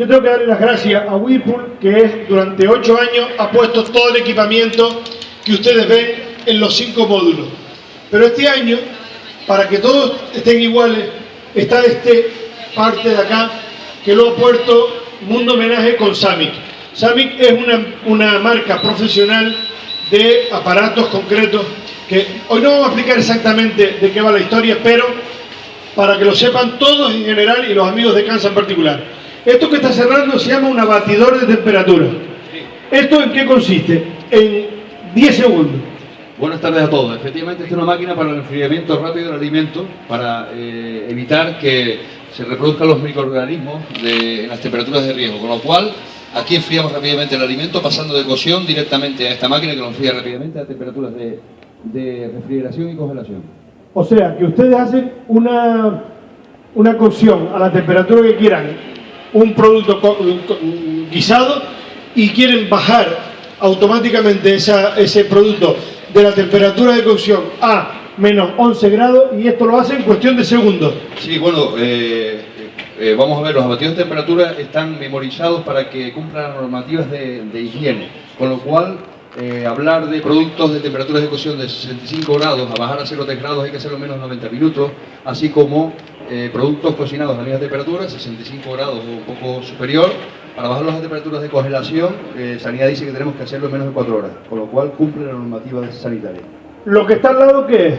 Yo tengo que darle las gracias a Whirlpool, que es, durante ocho años ha puesto todo el equipamiento que ustedes ven en los cinco módulos. Pero este año, para que todos estén iguales, está este parte de acá, que lo ha puesto Mundo Homenaje con Samic. Samic es una, una marca profesional de aparatos concretos que hoy no vamos a explicar exactamente de qué va la historia, pero para que lo sepan todos en general y los amigos de Kansas en particular. Esto que está cerrando se llama un abatidor de temperatura. ¿Esto en qué consiste? En 10 segundos. Buenas tardes a todos. Efectivamente, esta es una máquina para el enfriamiento rápido del alimento, para eh, evitar que se reproduzcan los microorganismos de, en las temperaturas de riesgo, con lo cual aquí enfriamos rápidamente el alimento pasando de cocción directamente a esta máquina que lo enfría rápidamente a temperaturas de, de refrigeración y congelación. O sea, que ustedes hacen una, una cocción a la temperatura que quieran, un producto guisado, y quieren bajar automáticamente ese producto de la temperatura de cocción a menos 11 grados, y esto lo hacen en cuestión de segundos. Sí, bueno, eh, eh, vamos a ver, los abatidos de temperatura están memorizados para que cumplan las normativas de, de higiene, con lo cual eh, hablar de productos de temperaturas de cocción de 65 grados a bajar a 0,3 grados hay que hacerlo menos de 90 minutos, así como eh, productos cocinados a la misma temperatura, 65 grados o un poco superior, para bajarlos a temperaturas de congelación, eh, Sanidad dice que tenemos que hacerlo en menos de 4 horas, con lo cual cumple la normativa sanitaria. Lo que está al lado, ¿qué es?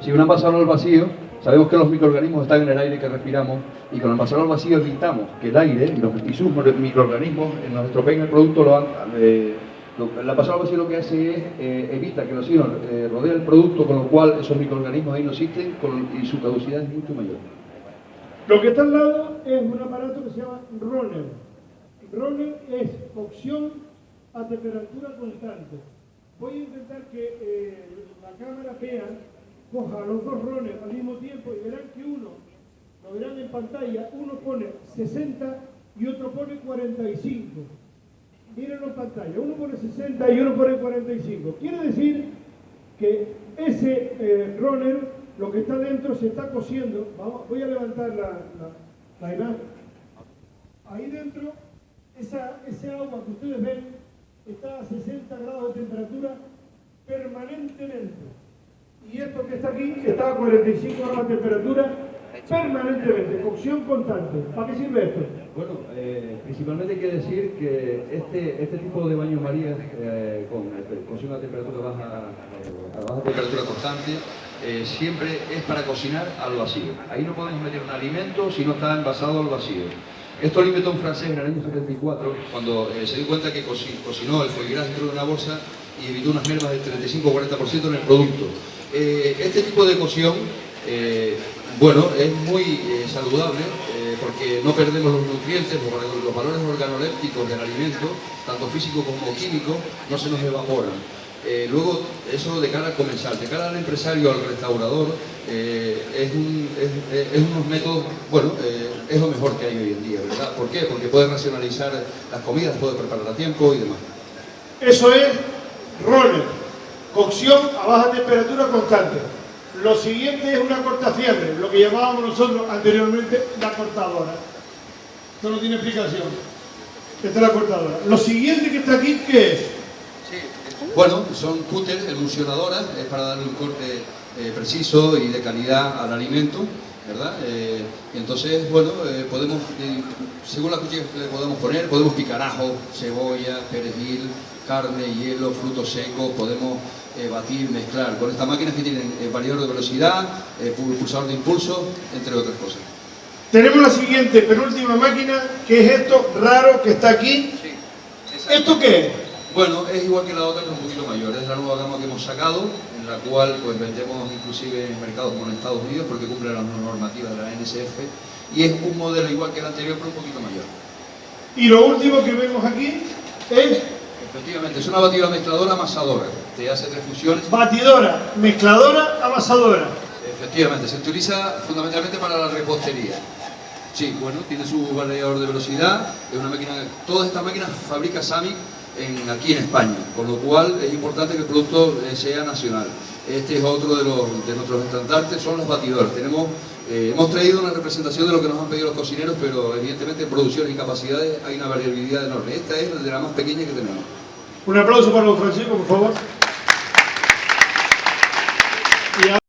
Si un envasado al vacío, sabemos que los microorganismos están en el aire que respiramos y con el envasado al vacío evitamos que el aire y los sus microorganismos nos estropeen el producto. Lo, eh, lo- el envasado al vacío lo que hace es eh, evita que los oxígeno eh, rodeen el producto, con lo cual esos microorganismos ahí no existen con- y su caducidad es mucho mayor. Lo que está al lado es un aparato que se llama runner. Runner es cocción a temperatura constante. Voy a intentar que eh, la cámara vea, coja los dos runners al mismo tiempo y verán que uno, lo verán en pantalla, uno pone 60 y otro pone 45. Mírenlo en pantalla, uno pone 60 y uno pone 45. Quiere decir que ese eh, lo que está dentro, se está cociendo. Vamos, voy a levantar la, la- imagen. Ahí dentro, esa, ese agua que ustedes ven está a 60 grados de temperatura permanentemente. Y esto que está aquí está a 45 grados de temperatura permanentemente, cocción constante. ¿Para qué sirve esto? Bueno, eh, principalmente hay decir que este, este tipo de baño María eh, con eh, cocción a temperatura baja, a baja temperatura constante, eh, siempre es para cocinar al vacío. Ahí no podemos meter un alimento si no está envasado al vacío. Esto lo inventó un francés en el año 74, cuando eh, se dio cuenta que coci- cocinó el foie dentro de una bolsa y evitó unas mermas del 35-40% en el producto. Eh, este tipo de cocción, bueno, es muy saludable porque no perdemos los nutrientes, los, los valores organolépticos del alimento, tanto físico como químico, no se nos evaporan. Eh, luego, eso de cara al comensal, de cara al empresario, al restaurador, eh, es, un- es- es- es unos métodos, bueno, eh, es lo mejor que hay hoy en día, ¿verdad? ¿Por qué? Porque puede racionalizar las comidas, puede preparar a tiempo y demás. Eso es roller, cocción a baja temperatura constante. Lo siguiente es una cortafiebre, lo que llamábamos nosotros anteriormente la cortadora. Esto no tiene explicación. Esta es la cortadora. Lo siguiente que está aquí, ¿qué es? Bueno, son cúteres, emulsionadoras, es para darle un corte eh, preciso y de calidad al alimento, ¿verdad? Eh, y entonces, bueno, eh, podemos, eh, según la cuchilla que le podemos poner, podemos picar ajo, cebolla, perejil, carne, hielo, frutos secos, podemos eh, batir, mezclar. Con estas máquinas que tienen eh, variador de velocidad, eh, pu- pulsador de impulso, entre otras cosas. Tenemos la siguiente, penúltima máquina, que es esto raro que está aquí. ¿Esto qué es? Bueno, es igual que la otra, pero un poquito mayor. Es la nueva gama que hemos sacado, en la cual pues vendemos inclusive en mercados como en Estados Unidos, porque cumple las normativas de la NSF. Y es un modelo igual que el anterior, pero un poquito mayor. Y lo último que vemos aquí es Efectivamente, es una batidora mezcladora amasadora. Te hace tres funciones. batidora, mezcladora, amasadora. Efectivamente, se utiliza fundamentalmente para la repostería. Sí, bueno, tiene su variador de velocidad, es una máquina, todas estas máquinas fabrica Samic aquí en España, con lo cual es importante que el producto eh, sea nacional. Este es otro de, los, de nuestros estandartes, son los batidores. Tenemos Eh, hemos traído una representación de lo que nos han pedido los cocineros, pero evidentemente en producciones y capacidades hay una variabilidad enorme. Esta es de la más pequeña que tenemos. Un aplauso para los Francisco, por favor.